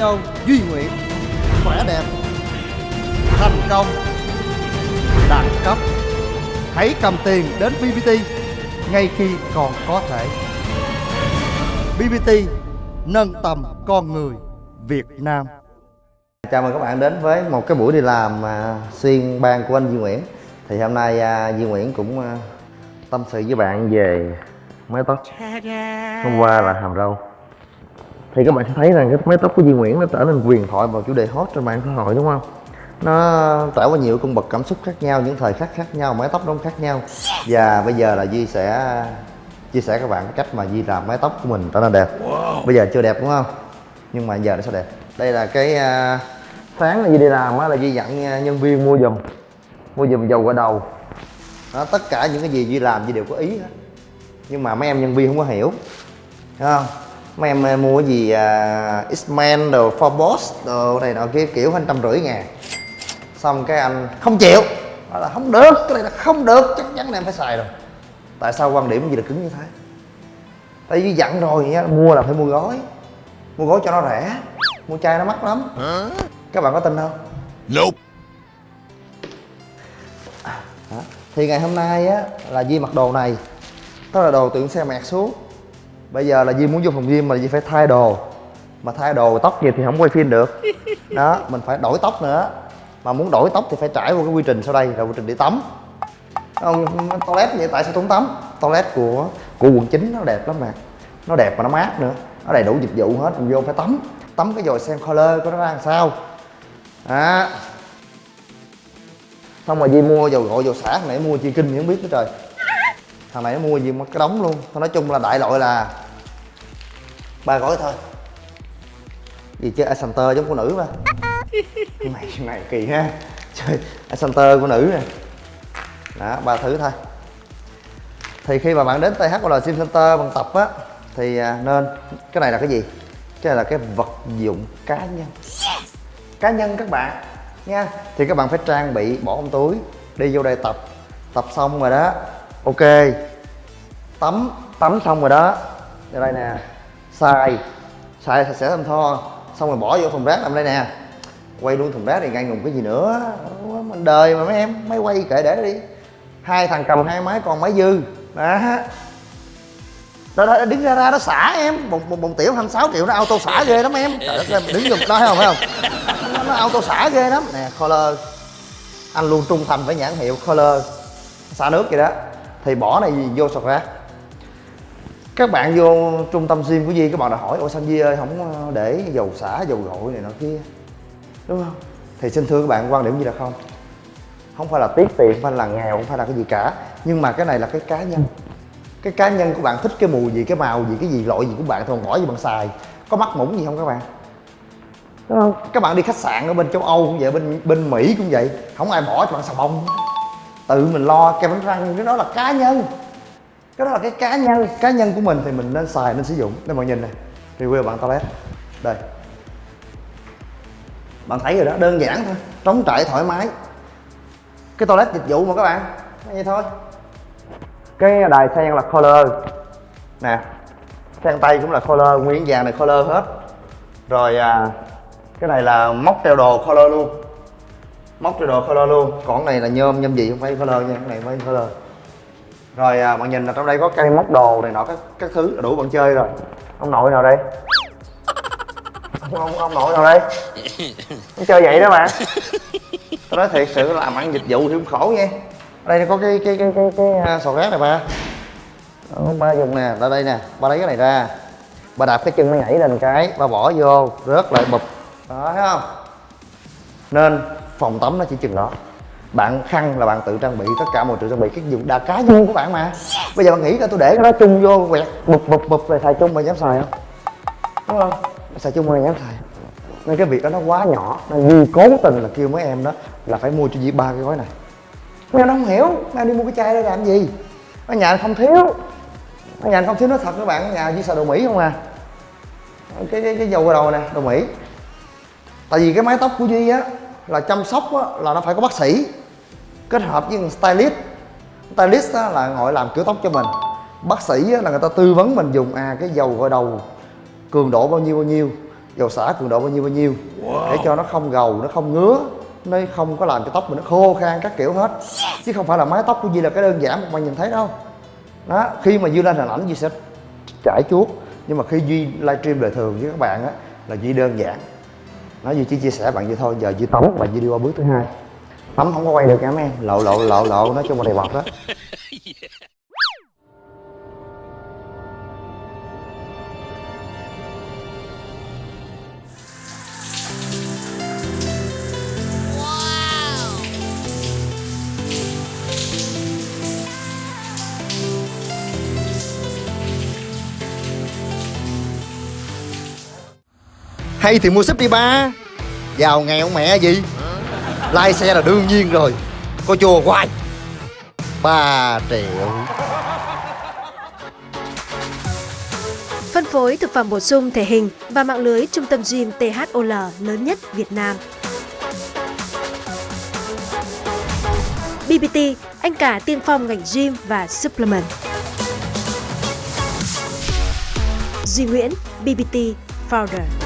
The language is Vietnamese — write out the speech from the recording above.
dâu Duy Nguyễn Khỏe đẹp Thành công Đẳng cấp Hãy cầm tiền đến BBT Ngay khi còn có thể. BBT Nâng tầm con người Việt Nam. Chào mừng các bạn đến với một cái buổi đi làm à, xuyên ban của anh Duy Nguyễn. Thì hôm nay à, Duy Nguyễn cũng à, tâm sự với bạn về mái tóc. Hôm qua là hàm râu Thì các bạn sẽ thấy rằng cái mái tóc của Duy Nguyễn nó trở nên huyền thoại vào chủ đề hot trên mạng xã hội đúng không? Nó trải qua nhiều cung bậc cảm xúc khác nhau, những thời khắc khác nhau, mái tóc nó khác nhau. Và bây giờ là Duy sẽ chia sẻ các bạn cái cách mà Duy làm mái tóc của mình trở nên đẹp. Bây giờ chưa đẹp đúng không? Nhưng mà giờ nó sẽ đẹp. Đây là cái à, sáng là Duy đi làm á là Duy dặn à, nhân viên mua giùm. Mua giùm dầu gội đầu. Đó, Tất cả những cái gì Duy làm Duy đều có ý hết. Nhưng mà mấy em nhân viên không có hiểu. Thấy không? Mấy em à, mua cái gì uh, X-Men đồ Forbos đồ này nọ kia kiểu hơn trăm rưỡi ngàn. Xong cái anh không chịu. Nói là không được, cái này là không được Chắc chắn là em phải xài rồi. Tại sao quan điểm gì là cứng như thế? Tại vì dặn rồi nha, mua là phải mua gói. Mua gói cho nó rẻ Mua chai nó mắc lắm. Các bạn có tin không? Nope. Thì ngày hôm nay á là Di mặc đồ này. Đó là đồ tượng xe mẹt xuống Bây giờ là Di muốn vô phòng gym mà Di phải thay đồ. Mà thay đồ tóc gì thì không quay phim được. Đó, mình phải đổi tóc nữa. Mà muốn đổi tóc thì phải trải qua cái quy trình sau đây Là quy trình đi tắm. Không, toilet vậy tại sao không tắm? Toilet của của quận 9 nó đẹp lắm mà. Nó đẹp mà nó mát nữa. Nó đầy đủ dịch vụ hết mình vô phải tắm. Tắm cái rồi xem color của nó ra làm sao? Đó. Xong rồi Di mua dầu gội dầu xả thằng này mua chi kinh thì không biết nữa trời. Thằng này nó mua gì mà cái đống luôn. Thôi nói chung là đại loại là ba gói thôi. Gì chơi Ascenter giống của nữ mà. Mày này kỳ ha. Chơi Ascenter của nữ nè. Đó ba thứ thôi. Thì khi mà bạn đến THL Sim Center bằng tập á thì à, nên cái này là cái gì? Cái này là cái vật dụng cá nhân. Cá nhân các bạn nha. Thì các bạn phải trang bị bỏ trong túi đi vô đây tập. Tập xong rồi đó ok. Tắm tắm xong rồi đó. Đây nè xài xài sạch sẽ thơm tho. Xong rồi bỏ vô thùng rác làm đây nè. Quay luôn thùng rác thì ngay ngùng cái gì nữa? Mình đời mà mấy em máy quay kệ để đi. Hai thằng cầm hai máy còn máy dư. Đó. Đó, đó đứng ra ra nó xả em. Một, một, một tiểu 26 triệu nó auto xả ghê lắm em. Trời đất ơi đứng giùm đó thấy không phải không? Nó, nó auto xả ghê lắm. Nè color anh luôn trung thành với nhãn hiệu color xả nước vậy đó. Thì bỏ này vô sọt rác các bạn vô trung tâm gym của Di các bạn đã hỏi ôi sao Di ơi không ờ, để dầu xả dầu gội này nọ kia? Đúng không? Thì xin thưa các bạn quan điểm gì là không. Không phải là tiếc tiền không phải là nghèo không phải là cái gì cả. Nhưng mà cái này là cái cá nhân. Cái cá nhân của bạn thích cái mùi gì cái màu gì cái gì loại gì của bạn thôi bỏ gì bạn xài. Có mắc mũng gì không các bạn? Đúng không? Các bạn đi khách sạn ở bên châu âu cũng vậy bên bên mỹ cũng vậy. Không ai bỏ cho bạn xà bông. Tự mình lo kem đánh răng cái đó là cá nhân cái đó là cái cá nhân cá nhân của mình thì mình nên xài nên sử dụng. Nên mọi nhìn này review bạn toilet đây. Bạn thấy rồi đó đơn giản thôi. Trống trải thoải mái. Cái toilet dịch vụ mà các bạn vậy thôi. Cái đài sen là color. Nè sen tay cũng là color nguyên vàng này color hết. Rồi à, cái này là móc treo đồ color luôn. Móc treo đồ color luôn. Còn cái này là nhôm nhôm gì không phải color nha. Cái này phải color rồi à, bạn nhìn là trong đây có cây móc đồ này nọ các các thứ đủ bạn chơi rồi. Ông nội nào đây? Ông, ông, ông nội nào đây? Ông chơi vậy đó mà. Tôi nói thiệt sự làm ăn dịch vụ thì cũng khổ nha. Ở đây có cái cái cái cái, cái, cái sò rác này ba. Đó, ba dùng nè ra đây nè ba lấy cái này ra. Ba đạp cái chân nó nhảy lên cái ba bỏ vô rớt lại bụp. Đó thấy không? Nên phòng tắm nó chỉ chừng đó bạn khăn là bạn tự trang bị tất cả mọi sự trang bị cái dụng đa cá nhân của bạn mà. Bây giờ bạn nghĩ là tôi để cái đó chung vô quẹt bụp bụp bụp rồi xài chung mà dám xài không? Đúng không? Xài chung mà dám xài. Nên cái việc đó nó quá nhỏ nên Duy cố tình là kêu mấy em đó là phải mua cho dĩ ba cái gói này. Mấy em nó không hiểu mấy em đi mua cái chai đó làm gì? Ở nhà không thiếu. Ở nhà không thiếu nó thật các bạn ở nhà chỉ xài đồ Mỹ không à? Cái cái, cái dầu đầu nè đồ Mỹ. Tại vì cái mái tóc của Duy á là chăm sóc á, là nó phải có bác sĩ kết hợp với stylist. Stylist á, là ngồi làm kiểu tóc cho mình. Bác sĩ là người ta tư vấn mình dùng à cái dầu gội đầu cường độ bao nhiêu bao nhiêu dầu xả cường độ bao nhiêu bao nhiêu để cho nó không gầu nó không ngứa nó không có làm cho tóc mình nó khô khan các kiểu hết. Chứ không phải là mái tóc của Duy là cái đơn giản mà bạn nhìn thấy đâu. Đó khi mà Duy lên hình ảnh Duy sẽ trải chuốt. Nhưng mà khi Duy livestream đời thường với các bạn á là Duy đơn giản. Nói Duy chỉ chia sẻ bạn vậy thôi giờ Duy tắm và Duy đi qua bước thứ hai bấm không có quay được nha mấy em lộ lộ lộ lộ, nói chung là đầy bọt đó. Hay thì mua súp đi ba Giàu nghèo mẹ gì? Lai xe là đương nhiên rồi Có chùa hoài 3 triệu Phân phối thực phẩm bổ sung thể hình và mạng lưới trung tâm gym THOL lớn nhất Việt Nam. BBT, anh cả tiên phong ngành gym và supplement. Duy Nguyễn, BBT Founder.